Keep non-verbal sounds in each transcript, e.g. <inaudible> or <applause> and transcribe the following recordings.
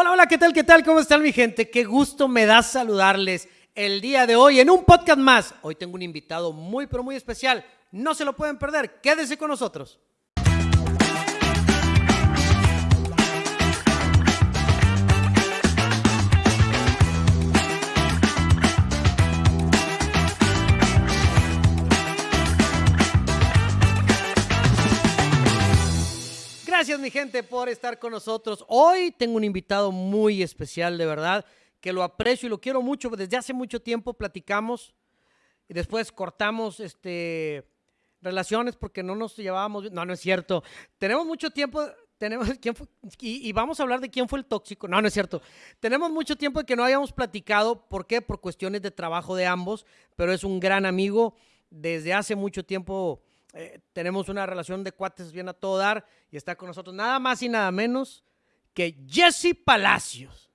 Hola, hola, ¿qué tal? ¿Qué tal? ¿Cómo están mi gente? Qué gusto me da saludarles el día de hoy en un podcast más. Hoy tengo un invitado muy, pero muy especial. No se lo pueden perder. Quédese con nosotros. Gracias mi gente por estar con nosotros. Hoy tengo un invitado muy especial, de verdad, que lo aprecio y lo quiero mucho. Desde hace mucho tiempo platicamos y después cortamos este, relaciones porque no nos llevábamos. No, no es cierto. Tenemos mucho tiempo, tenemos, ¿quién fue? Y, y vamos a hablar de quién fue el tóxico. No, no es cierto. Tenemos mucho tiempo de que no habíamos platicado. ¿Por qué? Por cuestiones de trabajo de ambos, pero es un gran amigo. Desde hace mucho tiempo eh, tenemos una relación de cuates bien a todo dar y está con nosotros nada más y nada menos que Jesse Palacios.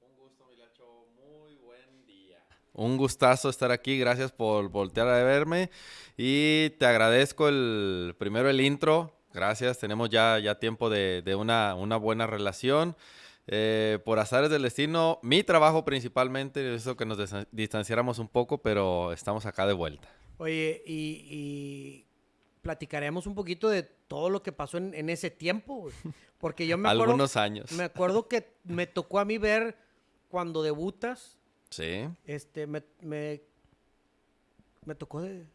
Un gusto, Milacho. Muy buen día. Un gustazo estar aquí. Gracias por voltear a verme. Y te agradezco el primero el intro. Gracias. Tenemos ya, ya tiempo de, de una, una buena relación. Eh, por azares del destino, mi trabajo principalmente, eso que nos distanciáramos un poco, pero estamos acá de vuelta. Oye, y, y platicaremos un poquito de todo lo que pasó en, en ese tiempo, güey. Porque yo me acuerdo... Algunos años. Me acuerdo que me tocó a mí ver cuando debutas. Sí. Este, me, me, me tocó de...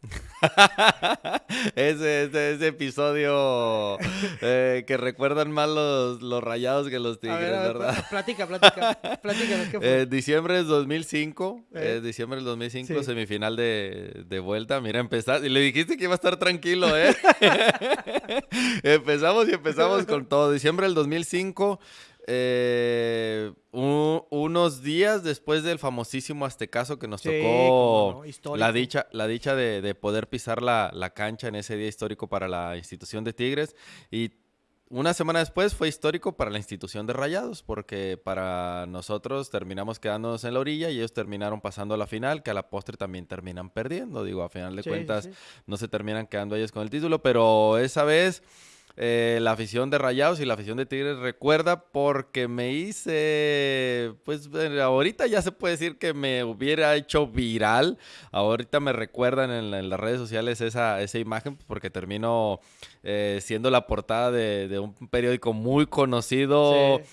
<laughs> ese, ese, ese, episodio eh, que recuerdan más los, los, rayados que los tigres, a ver, a ver, ¿verdad? Platica, platica, <laughs> platícanos, ¿qué fue? Eh, diciembre del 2005, Eh. eh, diciembre del 2005, Sí. semifinal de, de vuelta. Mira, empezar, y le dijiste que iba a estar tranquilo, ¿eh? <laughs> empezamos y empezamos con todo. Diciembre del 2005, eh, un- unos días después del famosísimo Aztecaso que nos Sí, tocó no, la dicha, la dicha de, de poder pisar la, la cancha en ese día histórico para la institución de Tigres. Y una semana después fue histórico para la institución de Rayados, porque para nosotros terminamos quedándonos en la orilla y ellos terminaron pasando a la final, que a la postre también terminan perdiendo. Digo, a final de sí, cuentas sí. no se terminan quedando ellos con el título, pero esa vez eh, la afición de Rayados y la afición de Tigres recuerda porque me hice, pues eh, ahorita ya se puede decir que me hubiera hecho viral. Ahorita me recuerdan en, la- en las redes sociales esa, esa imagen porque termino eh, siendo la portada de, de un periódico muy conocido. Sí.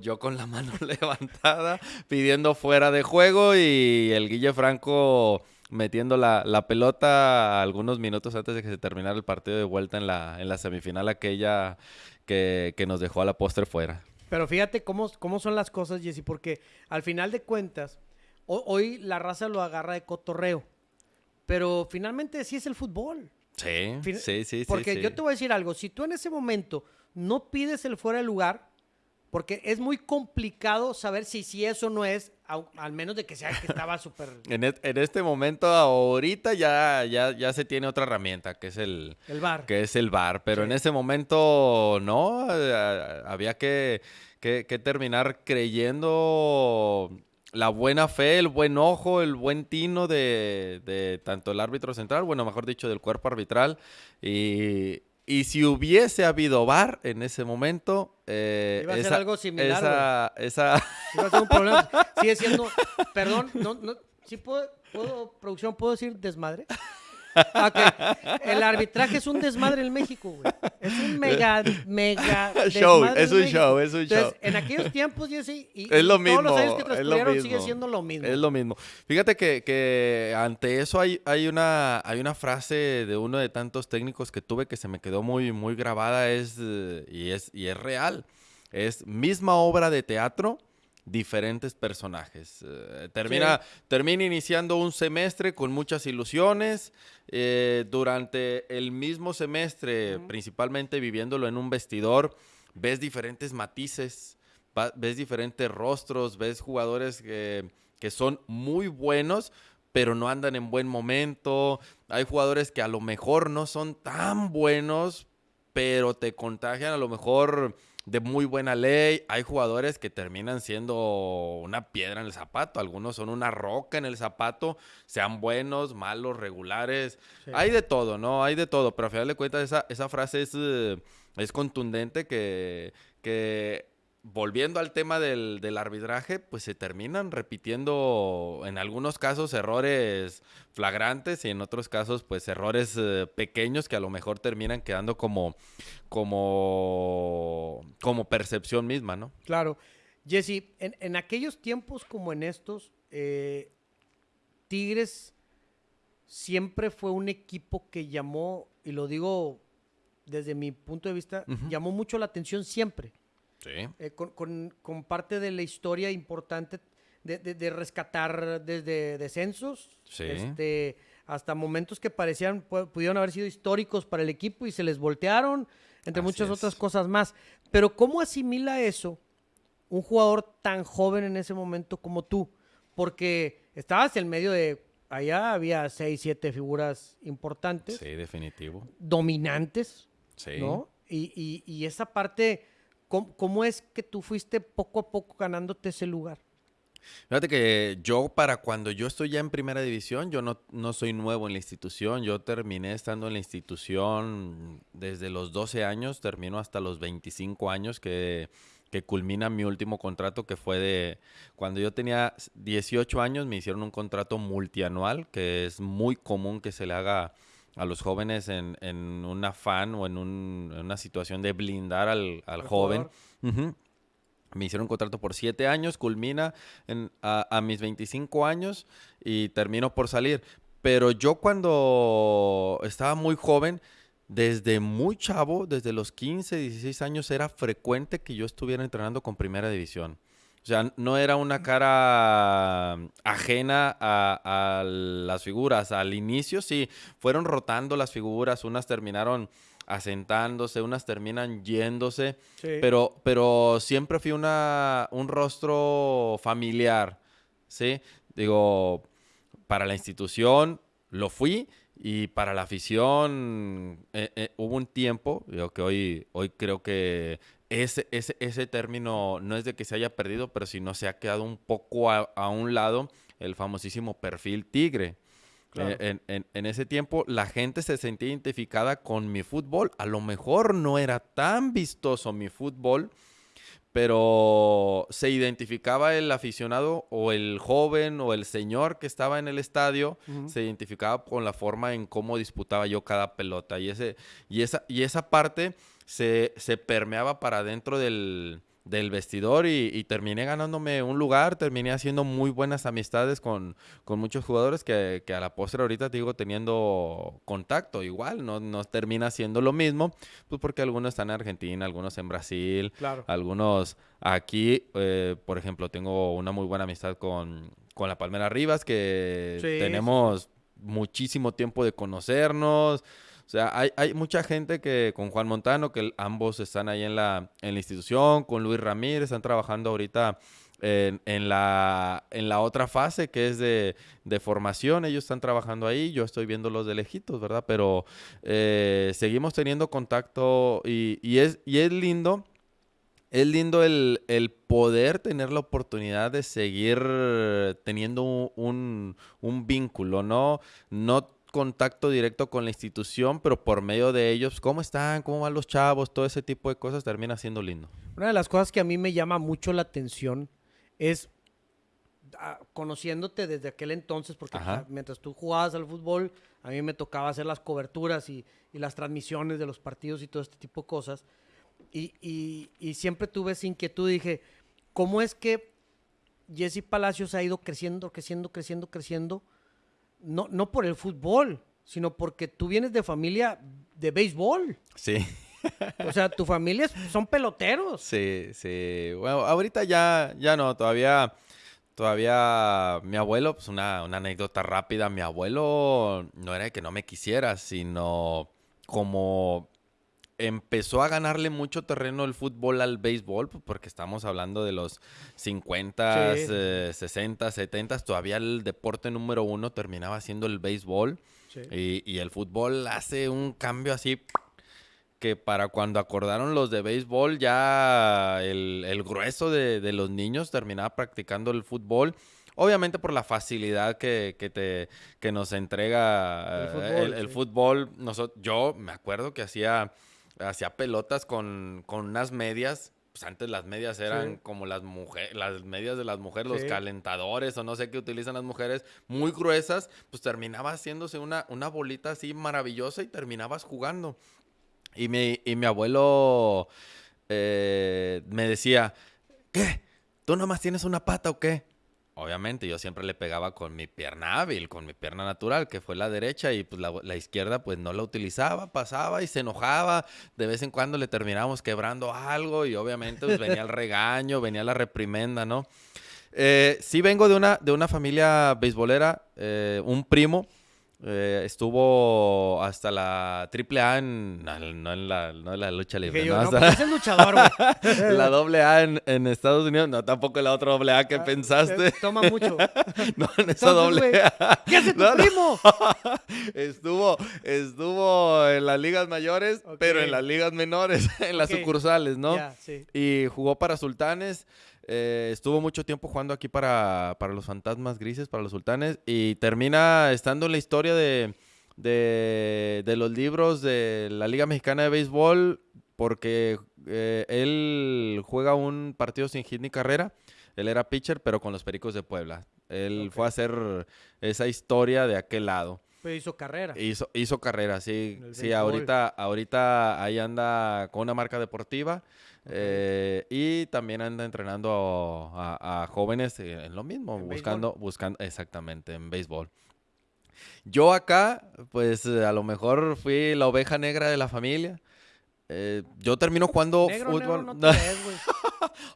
yo con la mano <laughs> levantada pidiendo fuera de juego y el Guille Franco metiendo la, la pelota algunos minutos antes de que se terminara el partido de vuelta en la, en la semifinal aquella que, que nos dejó a la postre fuera. Pero fíjate cómo, cómo son las cosas, Jesse, porque al final de cuentas, ho- hoy la raza lo agarra de cotorreo, pero finalmente sí es el fútbol. Sí, Fin- sí, sí, sí. Porque sí. yo te voy a decir algo, si tú en ese momento no pides el fuera de lugar, porque es muy complicado saber si, si eso no es, al menos de que sea que estaba súper... <laughs> En, et- en este momento, ahorita ya, ya, ya se tiene otra herramienta, que es el, El bar. que es el bar, pero Sí. en ese momento no, eh, había que, que- que terminar creyendo la buena fe, el buen ojo, el buen tino de, de tanto el árbitro central, bueno, mejor dicho, del cuerpo arbitral. Y, y si hubiese habido bar en ese momento, eh, Iba a ser algo similar, esa, esa, Iba a ser un problema. <laughs> Sigue siendo, perdón, no, no, ¿sí puedo, puedo, producción, puedo decir desmadre? Ok, el arbitraje es un desmadre en México, güey. Es un mega, mega <laughs> Show, es un show, es un Entonces, show. en aquellos tiempos, Jesse, y, Es lo y todos los años mismo, que transcurrieron sigue mismo. siendo lo mismo. Es lo mismo. Fíjate que, que ante eso hay, hay, una, hay una frase de uno de tantos técnicos que tuve que se me quedó muy, muy grabada es, y, es, y es real. Es misma obra de teatro, diferentes personajes. Eh, termina, termina iniciando un semestre con muchas ilusiones. eh, durante el mismo semestre, principalmente viviéndolo en un vestidor, ves diferentes matices, ves diferentes rostros, ves jugadores que, que son muy buenos, pero no andan en buen momento. Hay jugadores que a lo mejor no son tan buenos, pero te contagian a lo mejor de muy buena ley. Hay jugadores que terminan siendo una piedra en el zapato. Algunos son una roca en el zapato, sean buenos, malos, regulares. Sí. Hay de todo, ¿no? Hay de todo. Pero a final de cuentas esa, esa frase es, eh, es contundente que, que volviendo al tema del, del, arbitraje, pues se terminan repitiendo en algunos casos errores flagrantes y en otros casos pues errores eh, pequeños que a lo mejor terminan quedando como, como, como percepción misma, ¿no? Claro. Jesse, en, en aquellos tiempos como en estos, eh, Tigres siempre fue un equipo que llamó, y lo digo desde mi punto de vista, llamó mucho la atención siempre. Sí. Eh, con, con, con, parte de la historia importante de, de, de rescatar desde descensos Sí. este, hasta momentos que parecían, pu- pudieron haber sido históricos para el equipo y se les voltearon, entre Así muchas es. otras cosas más. Pero ¿cómo asimila eso un jugador tan joven en ese momento como tú? Porque estabas en medio de, allá había seis, siete figuras importantes, Sí, definitivo. dominantes, Sí. ¿no? Y, y- y esa parte, ¿cómo, es que tú fuiste poco a poco ganándote ese lugar? Fíjate que yo para cuando yo estoy ya en primera división, yo no, no soy nuevo en la institución, yo terminé estando en la institución desde los 12 años, termino hasta los 25 años que, que culmina mi último contrato que fue de cuando yo tenía 18 años me hicieron un contrato multianual que es muy común que se le haga a los jóvenes en, en un afán o en, un- en una situación de blindar al, al joven. Me hicieron un contrato por siete años, culmina en- a, a mis 25 años y termino por salir. Pero yo cuando estaba muy joven, desde muy chavo, desde los 15, 16 años, era frecuente que yo estuviera entrenando con primera división. O sea, no era una cara ajena a, a las figuras. Al inicio sí, fueron rotando las figuras, unas terminaron asentándose, unas terminan yéndose. Sí. Pero, pero siempre fui una, un rostro familiar, ¿sí? Digo, para la institución lo fui y para la afición eh, eh, hubo un tiempo, digo que hoy, hoy creo que ese, ese, ese término no es de que se haya perdido, pero si no se ha quedado un poco a, a un lado el famosísimo perfil tigre. Claro. Eh, en, en- en ese tiempo la gente se sentía identificada con mi fútbol. A lo mejor no era tan vistoso mi fútbol, pero se identificaba el aficionado o el joven o el señor que estaba en el estadio, Ujú. se identificaba con la forma en cómo disputaba yo cada pelota. Y, ese, y, esa, y esa parte se, se permeaba para dentro del, del vestidor y, y terminé ganándome un lugar, terminé haciendo muy buenas amistades con, con muchos jugadores que, que a la postre ahorita te digo teniendo contacto igual, no, no termina siendo lo mismo, pues porque algunos están en Argentina, algunos en Brasil, Claro. algunos aquí, eh, por ejemplo, tengo una muy buena amistad con, con la Palmera Rivas, que Sí, tenemos muchísimo tiempo de conocernos. O sea, hay, hay mucha gente que con Juan Montano, que ambos están ahí en la, en la institución, con Luis Ramírez, están trabajando ahorita en, la, en la otra fase que es de, de formación. Ellos están trabajando ahí, yo estoy viendo los de lejitos, ¿verdad? Pero eh, seguimos teniendo contacto y, y es, y es lindo. Es lindo el, el poder tener la oportunidad de seguir teniendo un, un- un vínculo, ¿no? No contacto directo con la institución, pero por medio de ellos, ¿cómo están? ¿Cómo van los chavos? Todo ese tipo de cosas termina siendo lindo. Una de las cosas que a mí me llama mucho la atención es ah, conociéndote desde aquel entonces, porque Ajá. ah, mientras tú jugabas al fútbol, a mí me tocaba hacer las coberturas y, y las transmisiones de los partidos y todo este tipo de cosas. Y, y- y siempre tuve esa inquietud. Dije, ¿cómo es que Jesse Palacios ha ido creciendo, creciendo, creciendo, creciendo? No, no por el fútbol, sino porque tú vienes de familia de béisbol. Sí. O sea, tu familia son peloteros. Sí, sí. Bueno, ahorita ya, ya no, todavía, todavía mi abuelo, pues una, una anécdota rápida, mi abuelo no era que no me quisiera, sino como empezó a ganarle mucho terreno el fútbol al béisbol, pues porque estamos hablando de los 50, Sí. eh, 60, 70, todavía el deporte número uno terminaba siendo el béisbol. Sí. Y, y el fútbol hace un cambio así que para cuando acordaron los de béisbol ya el, el grueso de, de los niños terminaba practicando el fútbol. Obviamente por la facilidad que, que te, que nos entrega El eh, fútbol, el, el sí. fútbol. Noso- yo me acuerdo que hacía, hacía pelotas con, con unas medias pues antes las medias eran Sí. como las mujeres, las medias de las mujeres, los calentadores o no sé qué utilizan las mujeres, muy gruesas, pues terminaba haciéndose una, una bolita así maravillosa y terminabas jugando. Y mi, y mi abuelo eh, me decía, ¿qué? ¿Tú nomás tienes una pata o qué? Obviamente, yo siempre le pegaba con mi pierna hábil, con mi pierna natural, que fue la derecha, y pues la, izquierda pues no la utilizaba, pasaba y se enojaba. De vez en cuando le terminábamos quebrando algo y obviamente pues venía el regaño, venía la reprimenda, ¿no? Eh, sí vengo de una, de una familia beisbolera, eh, un primo. Eh, estuvo hasta la triple A en, no, no en la, no en la lucha libre, yo, no, no, pues es el luchador, güey. <laughs> la doble A en, en Estados Unidos, no tampoco la otra doble A que Ah, pensaste. eh, Toma mucho. <laughs> No, en esa doble A. ¿Qué hace tu primo? <laughs> Estuvo, estuvo en las ligas mayores, pero en las ligas menores, en las sucursales, ¿no? Sí. Y jugó para Sultanes. Eh, estuvo mucho tiempo jugando aquí para, para los Fantasmas Grises, para los Sultanes. Y termina estando en la historia de, de, de los libros de la Liga Mexicana de Béisbol. Porque eh, él juega un partido sin hit ni carrera. Él era pitcher, pero con los Pericos de Puebla. Él Ok. fue a hacer esa historia de aquel lado. Pero hizo carrera. Hizo, hizo carrera, sí. Sí, ahorita, ahorita ahí anda con una marca deportiva. Eh, y también anda entrenando a, a jóvenes eh, en lo mismo, En buscando, buscando, exactamente, en béisbol. Yo acá, pues a lo mejor fui la oveja negra de la familia. Eh, yo termino jugando Negro, fútbol. negro, no <laughs> te ves, güey.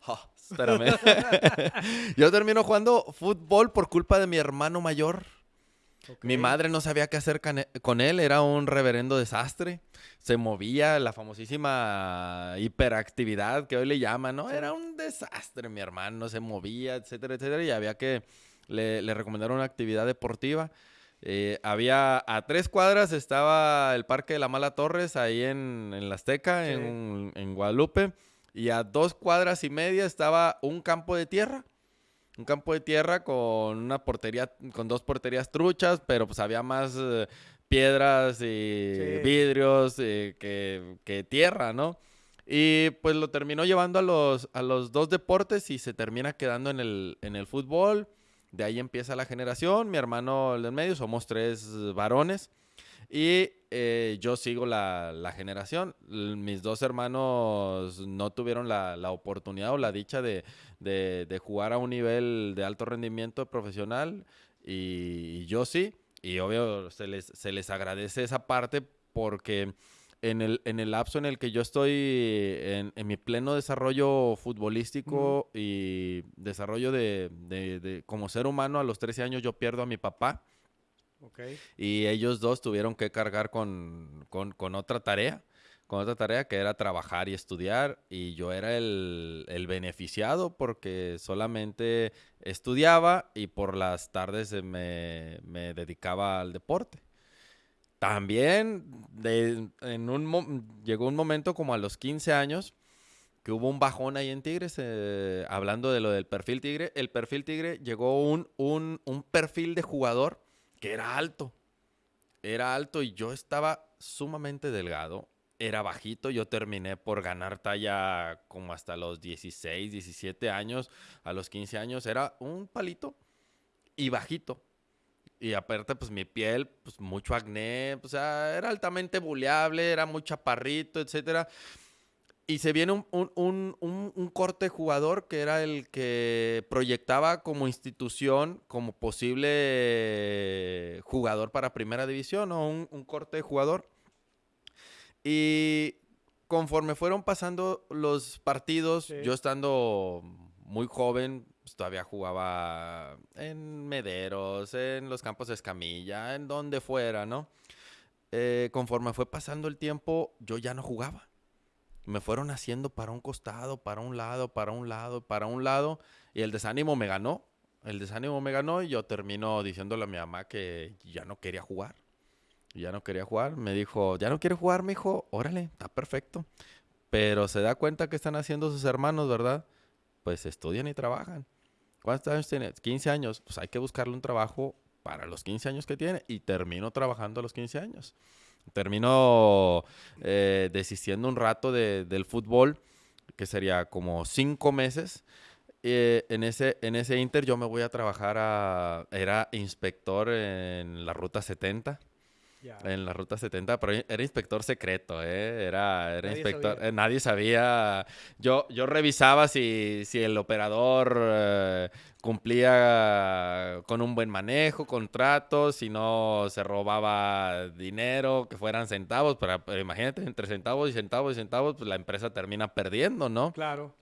Ah, espérame. <laughs> yo termino jugando fútbol por culpa de mi hermano mayor. Mi madre no sabía qué hacer con él, era un reverendo desastre. Se movía, la famosísima hiperactividad que hoy le llaman, ¿no? Era un desastre, mi hermano, se movía, etcétera, etcétera, y había que, le, le recomendaron una actividad deportiva. Eh, había, a tres cuadras estaba el Parque de la Mala Torres, ahí en, en La Azteca, Sí. en, en Guadalupe, y a dos cuadras y media estaba un campo de tierra un campo de tierra con una portería, con dos porterías truchas, pero pues había más eh, piedras y Sí. vidrios eh, que, que tierra, ¿no? Y pues lo terminó llevando a los, a los dos deportes y se termina quedando en el, en el fútbol. De ahí empieza la generación. Mi hermano del medio, somos tres varones. Y eh, yo sigo la, la generación. Mis dos hermanos no tuvieron la, la oportunidad o la dicha de, de- de jugar a un nivel de alto rendimiento profesional. Y, y yo sí. Y obvio se les, se les agradece esa parte porque en el, en el lapso en el que yo estoy en, en mi pleno desarrollo futbolístico y desarrollo de, de- de- como ser humano, a los 13 años yo pierdo a mi papá. Ok. Y ellos dos tuvieron que cargar con, con- con otra tarea, con otra tarea que era trabajar y estudiar. Y yo era el, el beneficiado porque solamente estudiaba y por las tardes me, me dedicaba al deporte. También de- en un, llegó un momento como a los 15 años que hubo un bajón ahí en Tigres, eh, hablando de lo del perfil Tigre. El perfil Tigre llegó un, un, un perfil de jugador que era alto. Era alto y yo estaba sumamente delgado. Era bajito, yo terminé por ganar talla como hasta los 16, 17 años. A los 15 años era un palito y bajito. Y aparte, pues mi piel, pues mucho acné, o sea, era altamente buleable, era muy chaparrito, etcétera. Y se viene un, un- un- un- corte jugador que era el que proyectaba como institución, como posible jugador para primera división o un, corte jugador. Y conforme fueron pasando los partidos, Sí. yo estando muy joven, pues, todavía jugaba en Mederos, en los campos de Escamilla, en donde fuera, ¿no? Eh, conforme fue pasando el tiempo, yo ya no jugaba. Me fueron haciendo para un costado, para un lado, para un lado, para un lado, y el desánimo me ganó. El desánimo me ganó y yo termino diciéndole a mi mamá que ya no quería jugar. Ya no quería jugar. Me dijo, ¿ya no quiere jugar, mi hijo? Órale, está perfecto. Pero se da cuenta que están haciendo sus hermanos, ¿verdad? Pues estudian y trabajan. ¿Cuántos años tiene? 15 años. Pues hay que buscarle un trabajo para los 15 años que tiene. Y termino trabajando a los 15 años. Termino eh, desistiendo un rato de- del fútbol. que sería como cinco meses. Eh, en, ese, en ese inter yo me voy a trabajar a... Era inspector en la Ruta 70. En la ruta 70, pero era inspector secreto, ¿eh? Era, era nadie inspector. Sabía. Eh, nadie sabía. Yo, yo revisaba si, si el operador eh, cumplía con un buen manejo, contratos, si no se robaba dinero, que fueran centavos. pero imagínate, entre centavos y centavos y centavos, pues la empresa termina perdiendo, ¿no? Claro.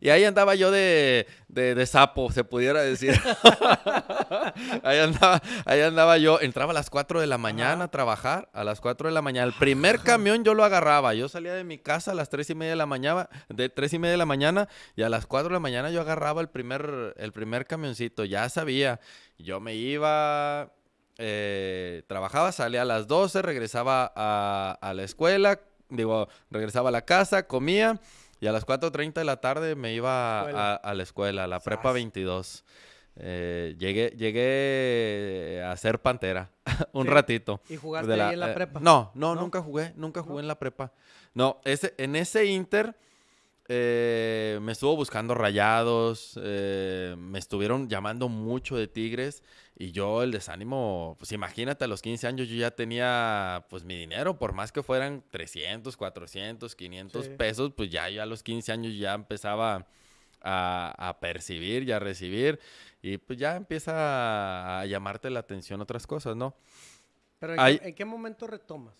Y ahí andaba yo de, de, sapo, se pudiera decir. <laughs> ahí, andaba, ahí andaba yo. Entraba a las 4 de la mañana a trabajar, a las 4 de la mañana. El primer camión yo lo agarraba. Yo salía de mi casa a las 3 y media de la mañana, de 3 y media de la mañana, y a las 4 de la mañana yo agarraba el primer, el primer camioncito. Ya sabía. Yo me iba, eh, trabajaba, salía a las 12, regresaba a, a la escuela, digo, regresaba a la casa, comía y a las 4.30 de la tarde me iba a, la escuela, a la prepa 22. Eh, llegué, llegué a ser pantera <laughs> un ratito. ¿Y jugaste ahí en la eh, prepa? no, no, nunca jugué, nunca jugué en la prepa. No, ese, en ese inter eh, me estuvo buscando rayados, me estuvieron llamando mucho de Tigres y yo el desánimo, pues imagínate, a los 15 años yo ya tenía pues mi dinero, por más que fueran 300, 400, 500 pesos, pues ya, ya a los 15 años ya empezaba a, percibir y a recibir y pues ya empieza a, llamarte la atención otras cosas, ¿no? Pero ¿en, qué, momento retomas?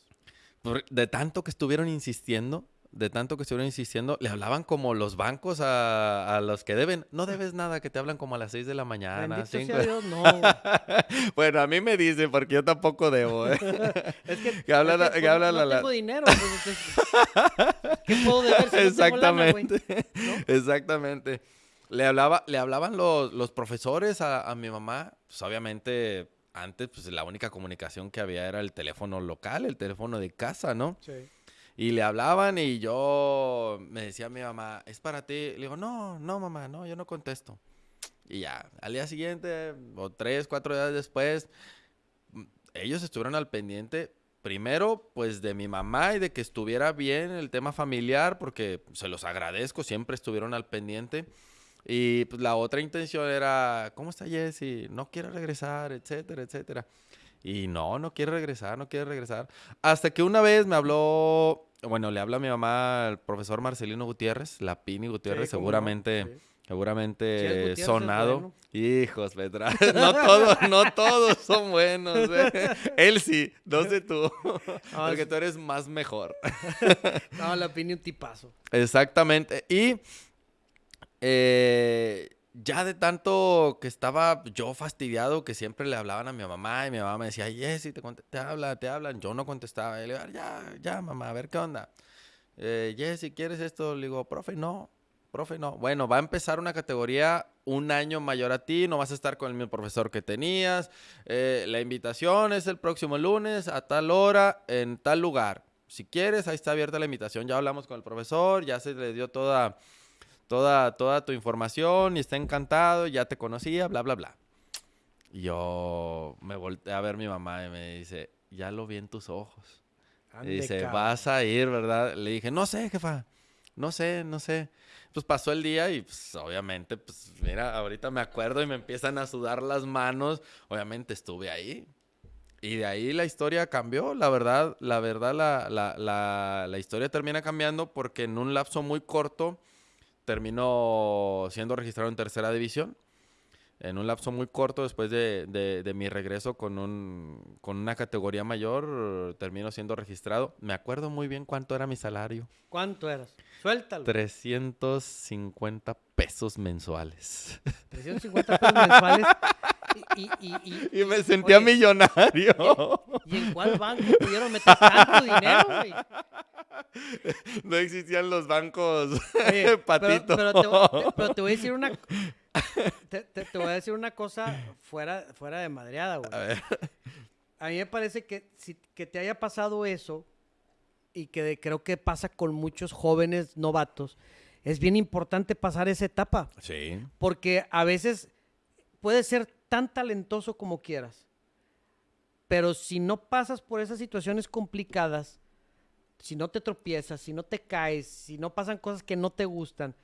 De tanto que estuvieron insistiendo, de tanto que estuvieron insistiendo, le hablaban como los bancos a, los que deben. No <laughs> debes nada, que te hablan como a las 6 de la mañana. Bendito Dios, no. <laughs> bueno, a mí me dicen, porque yo tampoco debo. ¿eh? <laughs> es que, que hablan, es que, que hablan no, no tengo dinero. Pues, ¿Qué puedo deber si Exactamente. Exactamente. Le, hablaba, le hablaban los, los profesores a, a mi mamá. Pues obviamente, antes, pues la única comunicación que había era el teléfono local, el teléfono de casa, ¿no? Sí. Y le hablaban y yo me decía mi mamá, es para ti. Le digo, no, no, mamá, no, yo no contesto. Y ya, al día siguiente, o tres, cuatro días después, mm, ellos estuvieron al pendiente, primero, pues de mi mamá y de que estuviera bien el tema familiar, porque se los agradezco, siempre estuvieron al pendiente. Y pues la otra intención era, ¿cómo está Jesse? No quiere regresar, etcétera, etcétera. Y no, no quiere regresar, no quiere regresar. Hasta que una vez me habló bueno, le habla a mi mamá al profesor Marcelino Gutiérrez, la Pini Gutiérrez, seguramente, seguramente sonado. Hijos, Petra. <laughs> No todos, no todos son buenos. ¿eh? <laughs> Él sí, <laughs> no sé tú. porque tú eres más mejor. no, la Pini un tipazo. Exactamente. Y eh, ya de tanto que estaba yo fastidiado que siempre le hablaban a mi mamá y mi mamá me decía, Jessy, te, te hablan, te hablan. Yo no contestaba. Y le digo, ya, ya, mamá, a ver qué onda. Eh, Jessy, ¿quieres esto? Le digo, profe, no. Profe, no. Bueno, va a empezar una categoría un año mayor a ti, no vas a estar con el mismo profesor que tenías. Eh, la invitación es el próximo lunes a tal hora, en tal lugar. Si quieres, ahí está abierta la invitación. Ya hablamos con el profesor, ya se le dio toda toda, toda tu información y está encantado, ya te conocía, bla, bla, bla. Y yo me volteé a ver a mi mamá y me dice, ya lo vi en tus ojos. y dice, vas a ir, ¿verdad? Le dije, no sé, jefa, no sé, no sé. Pues pasó el día y pues obviamente, pues mira, ahorita me acuerdo y me empiezan a sudar las manos. Obviamente estuve ahí. Y de ahí la historia cambió, la verdad, la verdad, la, la, la, la historia termina cambiando porque en un lapso muy corto terminó siendo registrado en tercera división. En un lapso muy corto, después de, mi regreso con, un, con una categoría mayor, terminó siendo registrado. Me acuerdo muy bien cuánto era mi salario. ¿Cuánto eras? Suéltalo. 350 pesos mensuales. <laughs> 350 pesos mensuales. Y, me sentía millonario. ¿y, en cuál banco pudieron meter tanto dinero, güey? No existían los bancos <laughs> patito. Pero, te, voy a decir una... Te, voy a decir una cosa fuera, fuera de madreada, güey. A, mí me parece que, si, que te haya pasado eso y que creo que pasa con muchos jóvenes novatos, es bien importante pasar esa etapa. Sí. Porque a veces puede ser tan talentoso como quieras, pero si no pasas por esas situaciones complicadas, si no te tropiezas, si no te caes, si no pasan cosas que no te gustan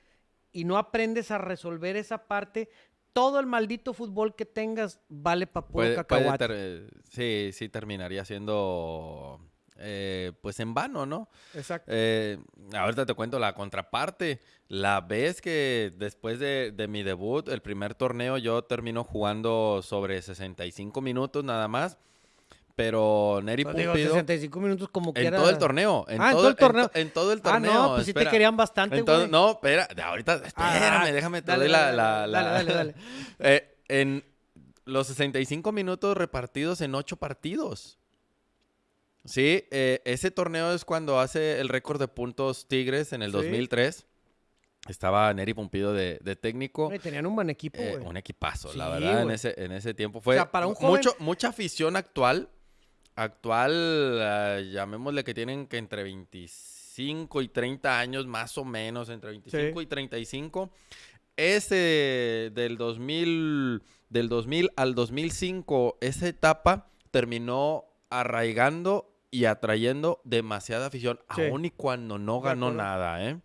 y no aprendes a resolver esa parte, todo el maldito fútbol que tengas vale para puro Puede- puede cacahuate. ter- sí, sí terminaría siendo eh, pues en vano, ¿no? Exacto. Eh, ahorita te cuento la contraparte. La vez que después de, de mi debut, el primer torneo, yo termino jugando sobre 65 minutos nada más. Pero Neri Pues digo, Pumpido, 65 minutos como en quiera. todo el torneo. En Ah, en todo el torneo. En, todo el Ah, torneo. no, pues sí te querían bastante, En güey. no, espera, de ahorita, espérame, Ah, déjame, te dale, doy la... dale, la- dale, la- dale, dale, <laughs> Eh, en los 65 minutos repartidos en 8 partidos. Sí, eh, ese torneo es cuando hace el récord de puntos Tigres en el Sí. 2003. Estaba Neri Pumpido de, de técnico. Tenían un buen equipo, Eh, un equipazo, la verdad, en ese, en ese tiempo. Fue sea, para un mu- mucho, joven- mucha afición actual. Actual, ah, llamémosle que tienen que entre 25 y 30 años, más o menos, entre 25 Sí. y 35. Ese del 2000, del 2000 al 2005, esa etapa terminó arraigando y atrayendo demasiada afición, Sí. aun y cuando no ganó nada, ¿eh?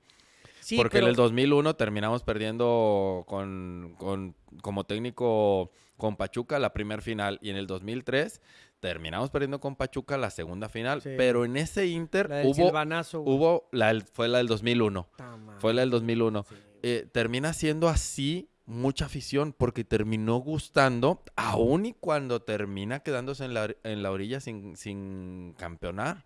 Sí, Porque pero en el 2001 terminamos perdiendo con, con- como técnico con Pachuca la primer final y en el 2003 terminamos perdiendo con Pachuca la segunda final, Sí. pero en ese Inter la del hubo, hubo la, del- fue la del 2001, Ta madre. fue la del 2001. Sí. Eh, termina siendo así mucha afición porque terminó gustando aún y cuando termina quedándose en la, en la orilla sin, sin campeonar.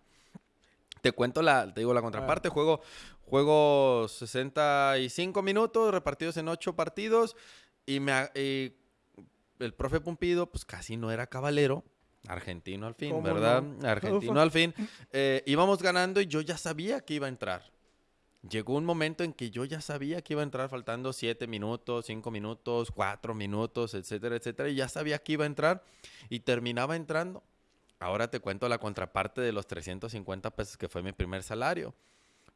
Te cuento la, te digo la contraparte, juego, juego 65 minutos repartidos en 8 partidos y, me, y el profe Pumpido pues casi no era cabalero, argentino al fin, ¿Cómo ¿verdad? no? Argentino al fin. <laughs> Eh, íbamos ganando y yo ya sabía que iba a entrar. Llegó un momento en que yo ya sabía que iba a entrar faltando 7 minutos, 5 minutos, 4 minutos, etcétera, etcétera, y ya sabía que iba a entrar y terminaba entrando. Ahora te cuento la contraparte de los 350 pesos que fue mi primer salario.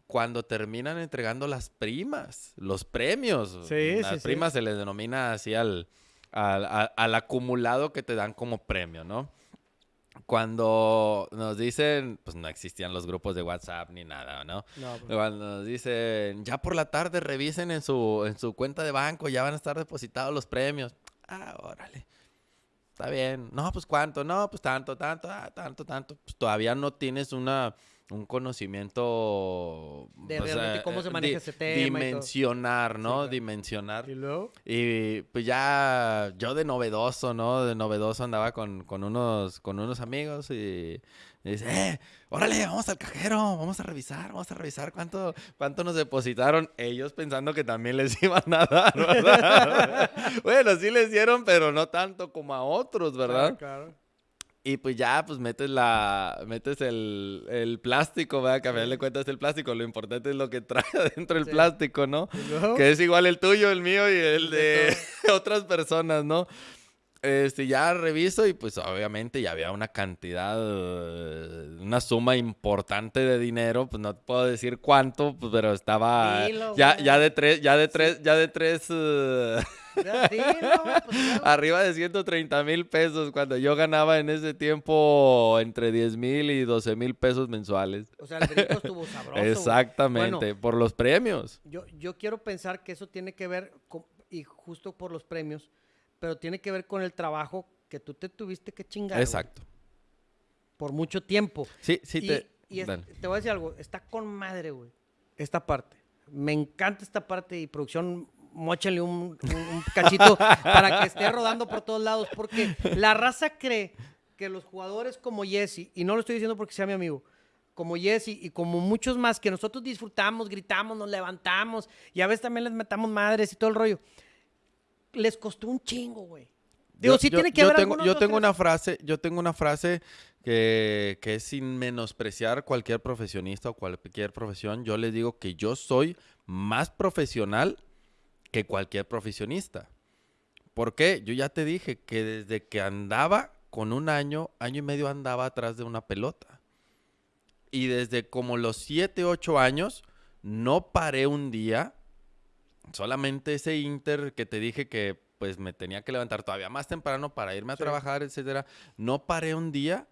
Cuando terminan entregando las primas, los premios. Sí, las sí, sí. primas se les denomina así al, al, al- al acumulado que te dan como premio, ¿no? Cuando nos dicen, pues no existían los grupos de WhatsApp ni nada, ¿no? No, pues, Cuando nos dicen, ya por la tarde revisen en su, en su cuenta de banco, ya van a estar depositados los premios. Ah, órale. Está bien. No, pues cuánto, no, pues tanto, tanto, ah, tanto, tanto. Pues todavía no tienes una, un conocimiento De o sea, realmente cómo se maneja di- ese tema y todo. Dimensionar, ¿no? claro. Dimensionar. ¿Y luego? Y pues ya yo de novedoso, ¿no? De novedoso andaba con, con unos, con unos amigos y, y dice, eh, órale, vamos al cajero, vamos a revisar, vamos a revisar cuánto, cuánto nos depositaron. Ellos pensando que también les <laughs> iban a dar, ¿verdad? <laughs> bueno, sí les dieron, pero no tanto como a otros, ¿verdad? Claro, claro. Y pues ya, pues metes la, metes el, el plástico, ¿verdad? Que a final de cuentas es el plástico. Lo importante es lo que trae <laughs> adentro el Sí. plástico, ¿no? Que es igual el tuyo, el mío y el De <laughs> otras personas, ¿no? Este, ya reviso y pues obviamente ya había una cantidad, una suma importante de dinero, pues no puedo decir cuánto, pues, pero estaba Dilo, ya, ya de tres, ya de tres, ya de tres, eh, <laughs> <laughs> Pues, claro. arriba de 130 mil pesos, cuando yo ganaba en ese tiempo entre 10 mil y 12 mil pesos mensuales. O sea, el brinco estuvo <laughs> sabroso. Exactamente, por los premios. Yo, yo quiero pensar que eso tiene que ver, con- y justo por los premios, pero tiene que ver con el trabajo que tú te tuviste que chingar. güey, Exacto. por mucho tiempo. Sí, sí, y te... y es- dale. te voy a decir algo, está con madre, güey. Esta parte. Me encanta esta parte y producción, móchale un, un- un cachito para que esté rodando por todos lados, porque la raza cree que los jugadores como Jesse, y no lo estoy diciendo porque sea mi amigo, como Jesse y como muchos más que nosotros disfrutamos, gritamos, nos levantamos y a veces también les metamos madres y todo el rollo, les costó un chingo, güey. Digo, Yo- sí yo- tiene que yo haber tengo, yo tengo tres- una frase, yo tengo una frase que, que es sin menospreciar cualquier profesionista o cualquier profesión. Yo les digo que yo soy más profesional que cualquier profesionista. ¿Por qué? Yo ya te dije que desde que andaba con un año, año y medio andaba atrás de una pelota. Y desde como los 7, 8 años, no paré un día. Solamente ese Inter que te dije que pues me tenía que levantar todavía más temprano para irme a Sí. trabajar, etcétera. No paré un día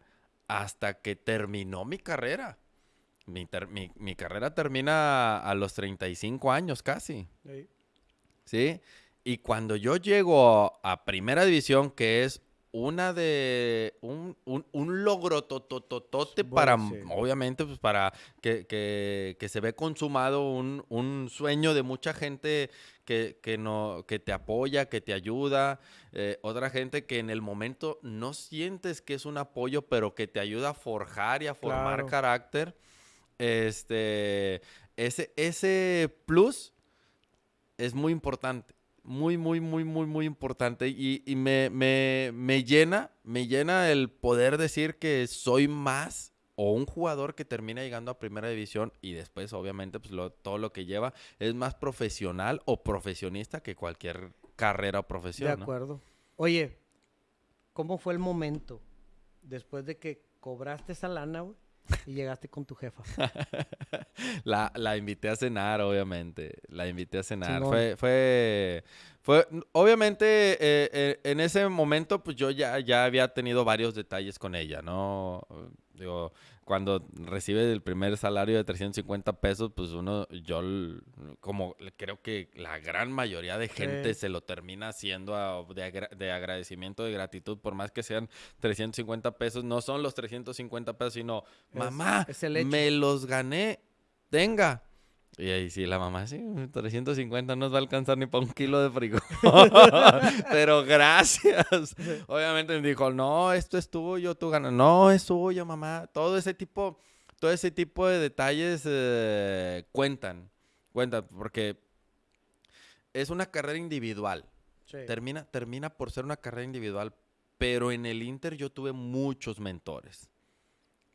hasta que terminó mi carrera. Mi, ter- mi- mi carrera termina a los 35 años casi. Sí. ¿Sí? Y cuando yo llego a primera división, que es una de un, un, un logro totototote Bueno, para, sí. obviamente, pues para que, que- que se ve consumado un, un sueño de mucha gente que, que no, que te apoya, que te ayuda, eh, otra gente que en el momento no sientes que es un apoyo, pero que te ayuda a forjar y a formar Claro. carácter. Este, ese, ese plus es muy importante. Muy, muy, muy, muy, muy importante. Y, y me, me- me llena, me llena el poder decir que soy más o un jugador que termina llegando a primera división y después, obviamente, pues lo- todo lo que lleva es más profesional o profesionista que cualquier carrera o De profesión. ¿no? acuerdo. Oye, ¿cómo fue el momento después de que cobraste esa lana, güey, y llegaste con tu jefa? <laughs> La, la invité a cenar, obviamente. La invité a cenar. Simón. Fue, fue, fue, obviamente, eh, eh, en ese momento, pues yo ya, ya había tenido varios detalles con ella, ¿no? Digo, cuando recibe el primer salario de 350 pesos, pues uno, yo, como creo que la gran mayoría de gente Sí. se lo termina haciendo a- de, agra- de agradecimiento, de gratitud, por más que sean 350 pesos, no son los 350 pesos, sino, mamá, es el hecho. me los gané, tenga. Y ahí sí, la mamá, sí, 350 no nos va a alcanzar ni para un kilo de frijol. <laughs> Pero gracias. Obviamente me dijo, no, esto es tuyo, tú ganas. No, es tuyo, mamá. Todo ese tipo, todo ese tipo de detalles eh, cuentan. Cuentan, porque es una carrera individual. Sí. Termina, termina por ser una carrera individual, pero en el Inter yo tuve muchos mentores.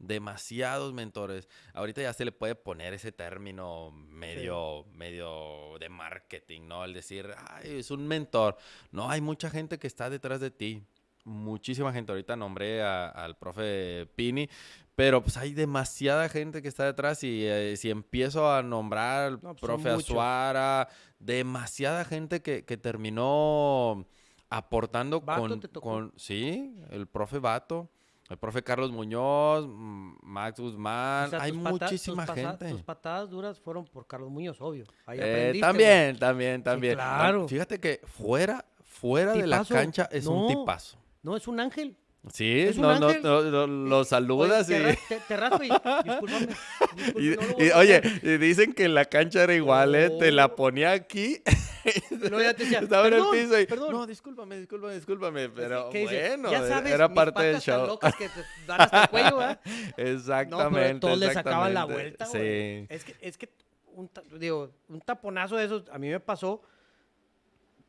Demasiados mentores. Ahorita ya se le puede poner ese término medio, medio de marketing, ¿no? El decir, ay, es un mentor. No, hay mucha gente que está detrás de ti. Muchísima gente. Ahorita nombré a- al profe Pini, pero pues hay demasiada gente que está detrás y eh, si empiezo a nombrar al No, pues, profe. Azuara, demasiada gente que, que terminó aportando ¿Vato con, te tocó? con, sí, el profe Vato, el profe Carlos Muñoz, mm, Max Guzmán, O sea, hay muchísima tus gente. Tus patadas duras fueron por Carlos Muñoz, obvio. Ahí Eh, también, también, también. Claro. Fíjate que fuera, fuera de la cancha es un tipazo. No, es un ángel. Sí, no, no, no, no, lo saludas Oye, y... te, te, raspo y discúlpame. <laughs> Y, no y, oye, y dicen que la cancha era igual, ¿eh? Te la Oh. ponía aquí. <laughs> Luego ya te decía, Estaba en el "Perdón, piso y. perdón". No, discúlpame, discúlpame, discúlpame. Pero bueno, ya era- sabes, era mis parte del tan show. locas que te dan hasta el cuello, ¿verdad? <laughs> Exactamente. No, pero todos le sacaban la vuelta, Sí. güey. Es que, es que un, digo, un taponazo de esos, a mí me pasó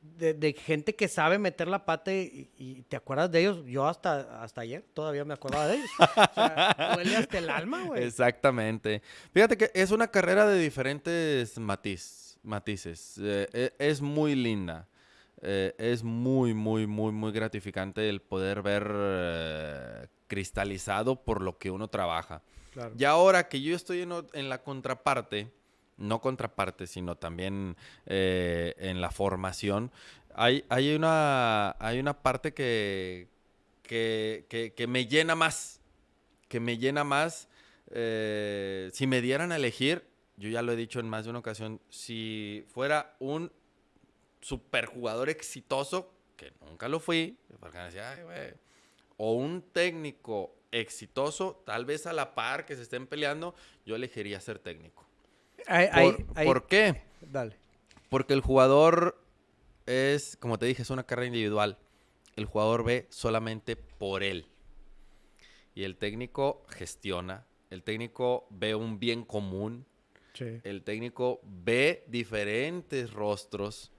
de, de gente que sabe meter la pata y, y te acuerdas de ellos. Yo hasta, hasta ayer todavía me acordaba de ellos. O sea, <laughs> duele hasta el alma, güey. Exactamente. Fíjate que es una carrera de diferentes matiz, matices. Eh, e- es muy linda. Eh, es muy, muy, muy, muy gratificante el poder ver eh, cristalizado por lo que uno trabaja. Claro. Y ahora que yo estoy en la contraparte, no contraparte, sino también eh, en la formación, hay, hay, una, hay una parte que, que, que- me llena más, que me llena más. eh, si me dieran a elegir, yo ya lo he dicho en más de una ocasión, si fuera un superjugador exitoso, que nunca lo fui, o un técnico exitoso, tal vez a la par que se estén peleando, yo elegiría ser técnico. ¿Por, ¿por qué? Dale. Porque el jugador es, como te dije, es una carrera individual. El jugador ve solamente por él. Y el técnico gestiona. El técnico ve un bien común. Sí. El técnico ve diferentes rostros.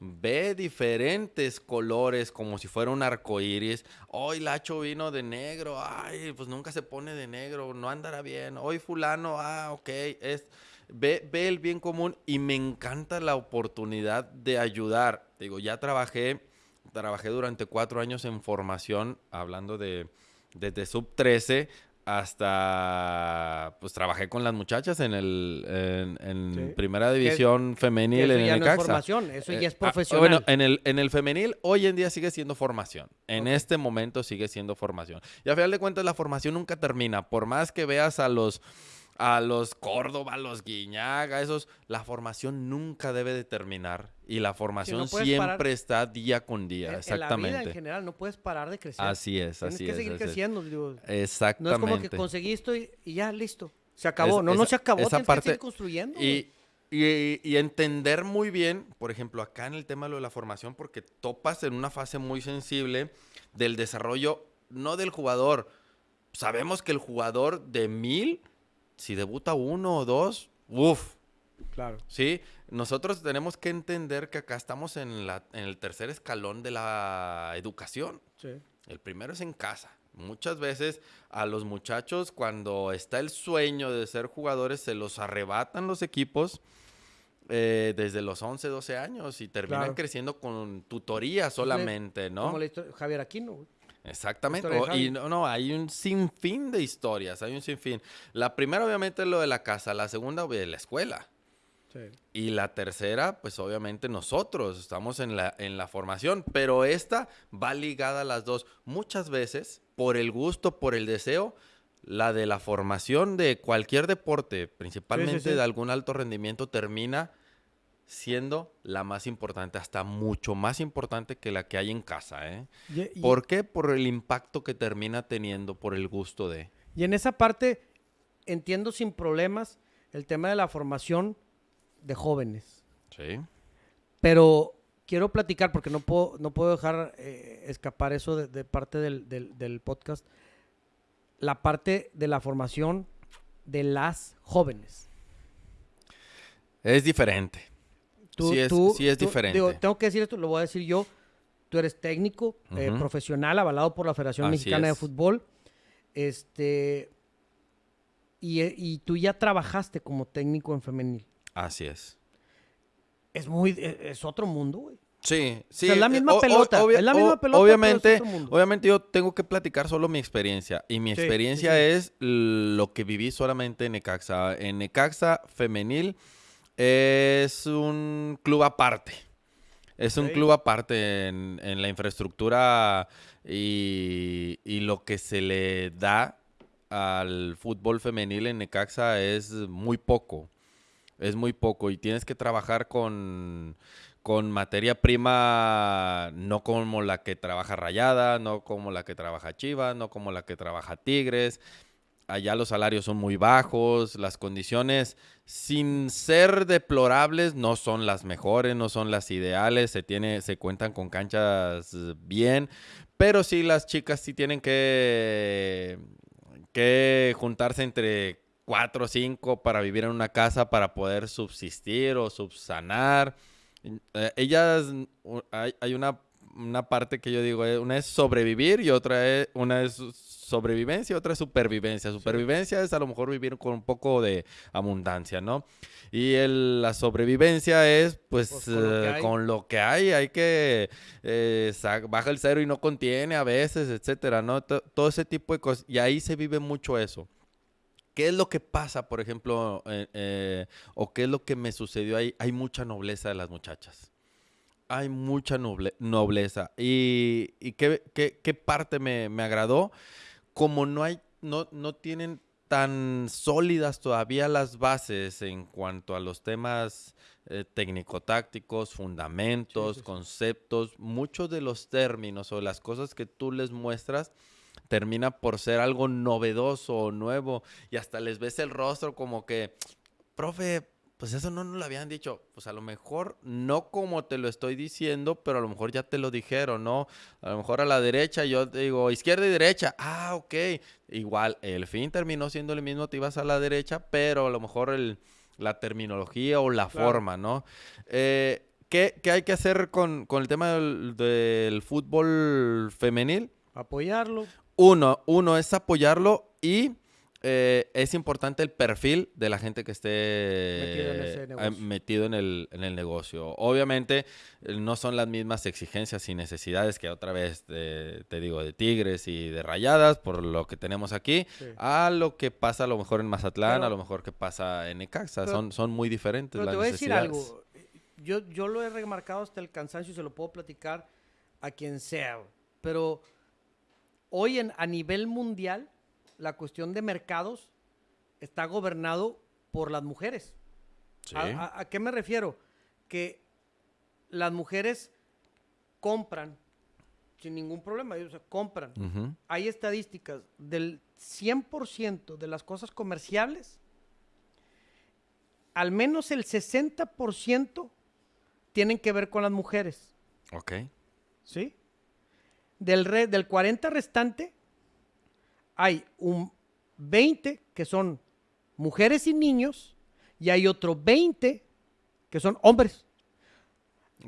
Ve diferentes colores como si fuera un arco iris. Hoy Lacho vino de negro. Ay, pues nunca se pone de negro. No andará bien. Hoy Fulano, ah, ok. Es, ve, ve el bien común y me encanta la oportunidad de ayudar. Digo, ya trabajé, trabajé durante cuatro años en formación, hablando de desde sub 13 hasta, pues trabajé con las muchachas en el en, en Sí. primera división Que femenil eso en ya el no es formación, eso ya Eh, es ah, profesional. bueno, en el, en el femenil hoy en día sigue siendo formación. En este momento sigue siendo formación. Y a final de cuentas la formación nunca termina. Por más que veas a los a los Córdoba, a los Guiñaga, esos, la formación nunca debe de terminar y la formación siempre está día con día, exactamente. En la vida en general no puedes parar de crecer. Así es, así Tienes que seguir creciendo. exactamente. No es como que conseguí esto y, ya, listo. Se acabó. no, no se acabó. Esa tienes parte, que seguir construyendo. Y, y, y, entender muy bien, por ejemplo, acá en el tema de la formación, porque topas en una fase muy sensible del desarrollo, no del jugador. Sabemos que el jugador de mil si debuta uno o dos, uff. Claro. Sí, nosotros tenemos que entender que acá estamos en, la, en el tercer escalón de la educación. Sí. El primero es en casa. Muchas veces a los muchachos cuando está el sueño de ser jugadores se los arrebatan los equipos eh, desde los 11, 12 años y terminan creciendo con tutoría solamente, ¿no? Como Javier Aquino. Exactamente. y no, no, hay un sinfín de historias, hay un sinfín. La primera obviamente es lo de la casa, la segunda de la escuela. Sí. Y la tercera, pues obviamente nosotros estamos en la, en la formación, pero esta va ligada a las dos. Muchas veces, por el gusto, por el deseo, la de la formación de cualquier deporte, principalmente de algún alto rendimiento, termina siendo la más importante, hasta mucho más importante que la que hay en casa. ¿eh? ¿Por qué? Por el impacto que termina teniendo, por el gusto de. Y en esa parte entiendo sin problemas el tema de la formación de jóvenes. Sí. Pero quiero platicar, porque no puedo, no puedo dejar eh, escapar eso de, parte del, del podcast, la parte de la formación de las jóvenes. Es diferente sí, es, sí es diferente. tengo que decir esto, lo voy a decir yo. Tú eres técnico, eh, profesional, avalado por la Federación Mexicana de Fútbol. Este. Y, y, tú ya trabajaste como técnico en femenil. Así es. Es muy. E, es otro mundo, güey. Sí, sí. es la misma pelota. es la misma pelota. Obviamente, obviamente yo tengo que platicar solo mi experiencia. Y mi experiencia es lo que viví solamente en Necaxa. En Necaxa femenil es un club aparte. Es un club aparte en, la infraestructura y, lo que se le da al fútbol femenil en Necaxa es muy poco. Es muy poco y tienes que trabajar con, con materia prima no como la que trabaja Rayada, no como la que trabaja Chivas, no como la que trabaja Tigres allá los salarios son muy bajos, las condiciones, sin ser deplorables, no son las mejores, no son las ideales, se, se cuentan con canchas bien, pero sí las chicas sí tienen que, que juntarse entre cuatro o cinco para vivir en una casa para poder subsistir o subsanar. Eh, ellas, hay, hay una, una, parte que yo digo, eh, una es sobrevivir y otra es, una es sobrevivencia y otra es supervivencia. Supervivencia es a lo mejor vivir con un poco de abundancia, ¿no? Y la sobrevivencia es, pues, pues con, lo que hay, hay que eh, baja el cero y no contiene a veces, etcétera, ¿no? todo ese tipo de cosas. Y ahí se vive mucho eso. ¿Qué es lo que pasa, por ejemplo, eh, eh, o qué es lo que me sucedió ahí? Hay mucha nobleza de las muchachas hay mucha nobleza. ¿Y, qué, parte me, me, agradó? Como no hay, no, no tienen tan sólidas todavía las bases en cuanto a los temas eh, técnico-tácticos, fundamentos, conceptos, muchos de los términos o las cosas que tú les muestras termina por ser algo novedoso o nuevo y hasta les ves el rostro como que, profe, pues eso no nos lo habían dicho. Pues a lo mejor no como te lo estoy diciendo, pero a lo mejor ya te lo dijeron, ¿no? A lo mejor a la derecha yo te digo izquierda y derecha. Ah, ok. Igual, el fin terminó siendo el mismo, te ibas a la derecha, pero a lo mejor el, la terminología o la forma, ¿no? Eh, ¿qué, hay que hacer con, el tema del, del fútbol femenil? Apoyarlo. Uno, uno es apoyarlo y eh, es importante el perfil de la gente que esté metido en, el, negocio. Obviamente eh, no son las mismas exigencias y necesidades que otra vez te, digo de Tigres y de Rayadas, por lo que tenemos aquí, a lo que pasa a lo mejor en Mazatlán, a lo mejor que pasa en Necaxa. son, son muy diferentes las te voy a decir algo. Yo, yo lo he remarcado hasta el cansancio y se lo puedo platicar a quien sea. Pero hoy en, a nivel mundial la cuestión de mercados está gobernado por las mujeres. Sí. ¿A, a- a qué me refiero? Que las mujeres compran sin ningún problema, o sea, compran. Hay estadísticas del 100% de las cosas comerciables, al menos el 60% tienen que ver con las mujeres, Ok. ¿sí? Del, re- del 40 restante, hay un 20 que son mujeres y niños y hay otro 20 que son hombres.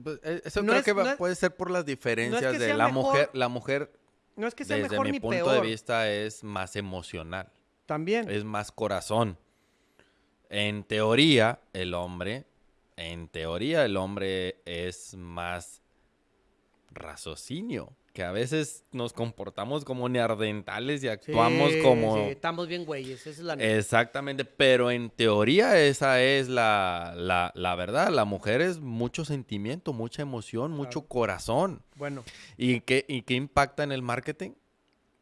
Pues, eh, eso No creo es- que es- puede ser por las diferencias que de la mejor, mujer. La mujer, No es que sea desde mejor mi ni punto peor. de vista, es más emocional. También. Es más corazón. En teoría, el hombre, en teoría, el hombre es más raciocinio. A veces nos comportamos como neardentales y actuamos Sí, como. sí, estamos bien güeyes, esa es la. Exactamente, pero en teoría esa es la, la, la verdad. La mujer es mucho sentimiento, mucha emoción, mucho corazón. Bueno, ¿Y qué, ¿Y qué impacta en el marketing?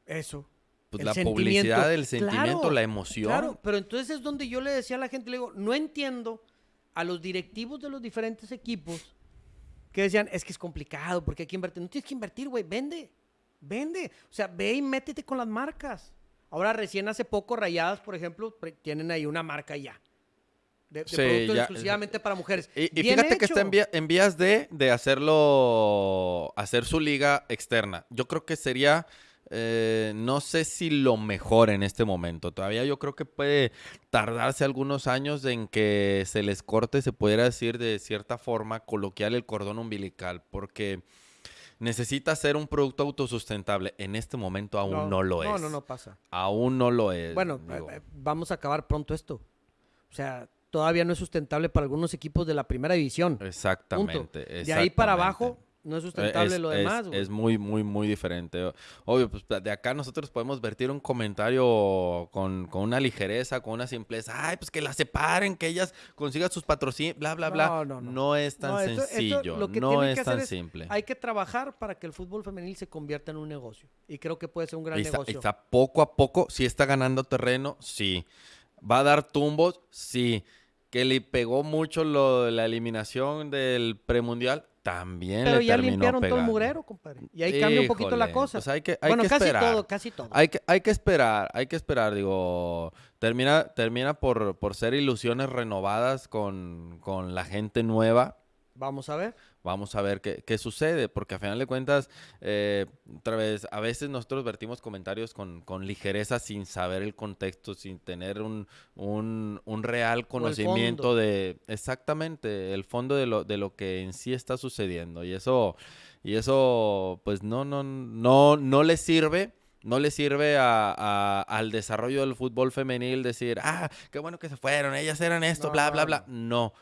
eso. Pues la publicidad, el sentimiento, Claro, la emoción. Claro, pero entonces es donde yo le decía a la gente, le digo, no entiendo a los directivos de los diferentes equipos que decían, es que es complicado porque hay que invertir. No tienes que invertir, güey, vende, vende. O sea, ve y métete con las marcas. Ahora, recién hace poco, Rayadas, por ejemplo, tienen ahí una marca ya. De, de Sí, productos ya, exclusivamente para mujeres. Y, fíjate que está en, hecho. vía- en vías de, de hacerlo, hacer su liga externa. Yo creo que sería, eh, no sé si lo mejor en este momento. Todavía yo creo que puede tardarse algunos años en que se les corte, se pudiera decir de cierta forma coloquial el cordón umbilical, porque necesita ser un producto autosustentable. En este momento aún no, lo es. No, no, no pasa. Aún no lo es. Bueno, digo. eh, eh, vamos a acabar pronto esto. O sea, todavía no es sustentable para algunos equipos de la primera división. Exactamente. Punto. De ahí para exactamente. abajo no es sustentable es, lo demás. güey. Es muy, muy, muy diferente. Obvio, pues de acá nosotros podemos vertir un comentario con, con una ligereza, con una simpleza. Ay, pues que las separen, que ellas consigan sus patrocinios, bla, bla, bla. No, No, no, no. es tan No, esto- esto sencillo. lo que no es que tan es- simple. Hay que trabajar para que el fútbol femenil se convierta en un negocio. Y creo que puede ser un gran está, negocio. está poco a poco, sí está ganando terreno, sí. ¿Va a dar tumbos? Sí. ¿Que le pegó mucho lo de la eliminación del premundial? También Pero le ya terminó limpiaron todo el mugrero, compadre. Y ahí cambia un poquito la Híjole, cosa. pues hay que- hay bueno, que casi esperar. todo, casi todo. Hay que, hay que esperar, hay que esperar, digo, termina, termina por, por ser ilusiones renovadas con, con la gente nueva. Vamos a ver. Vamos a ver qué, qué sucede, porque a final de cuentas, eh, otra vez, a veces nosotros vertimos comentarios con, con ligereza sin saber el contexto, sin tener un, un, un real conocimiento de exactamente el fondo de lo, de lo que en sí está sucediendo. Y eso, y eso pues no, no, no, no le sirve. No le sirve a- a- al desarrollo del fútbol femenil decir, ah, qué bueno que se fueron, ellas eran esto, No, bla, bla, bla. no.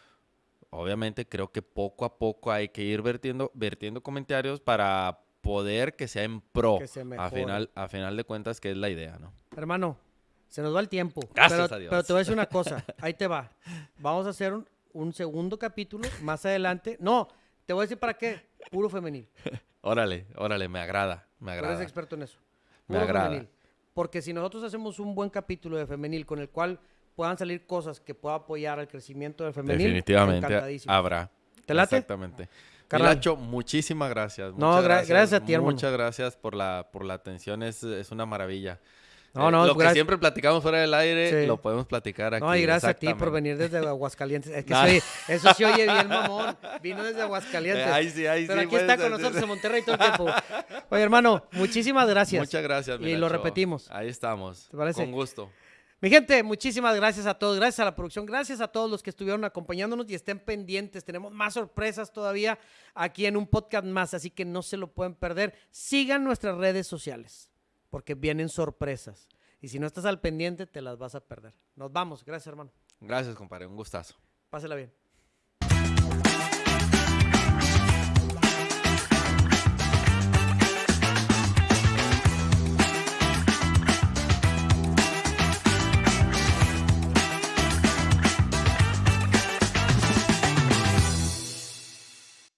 Obviamente creo que poco a poco hay que ir vertiendo, vertiendo comentarios para poder que sea en pro. Que se a final, a final de cuentas, que es la idea, ¿no? Hermano, se nos va el tiempo. Gracias pero, a Dios. pero te voy a decir una cosa. Ahí te va. Vamos a hacer un, un segundo capítulo más adelante. No, te voy a decir para qué. Puro femenil. <laughs> Órale, órale, me agrada, me Tú eres agrada. experto en eso. Me agrada. femenil. Porque si nosotros hacemos un buen capítulo de femenil con el cual puedan salir cosas que pueda apoyar al crecimiento del femenil, Definitivamente habrá. ¿Te late? Exactamente. Carnal. Milacho, muchísimas gracias. No, muchas gra- gracias a ti, hermano. Muchas gracias por la, por la atención, es, es una maravilla. No, Eh, no, lo que gracias- siempre platicamos fuera del aire, Sí. lo podemos platicar aquí. No, y gracias a ti por venir desde Aguascalientes. Es que <laughs> se oye- eso se oye bien, mamón. Vino desde Aguascalientes. Eh, ahí sí, ahí Pero sí, aquí está con nosotros en Monterrey todo el tiempo. Oye, hermano, muchísimas gracias. Muchas gracias, Y lo repetimos. Ahí estamos. ¿Te parece? Con gusto. Mi gente, muchísimas gracias a todos, gracias a la producción, gracias a todos los que estuvieron acompañándonos y estén pendientes. Tenemos más sorpresas todavía aquí en un podcast más, así que no se lo pueden perder. Sigan nuestras redes sociales, porque vienen sorpresas. Y si no estás al pendiente, te las vas a perder. Nos vamos, gracias hermano. Gracias, compadre. Un gustazo. Pásela bien.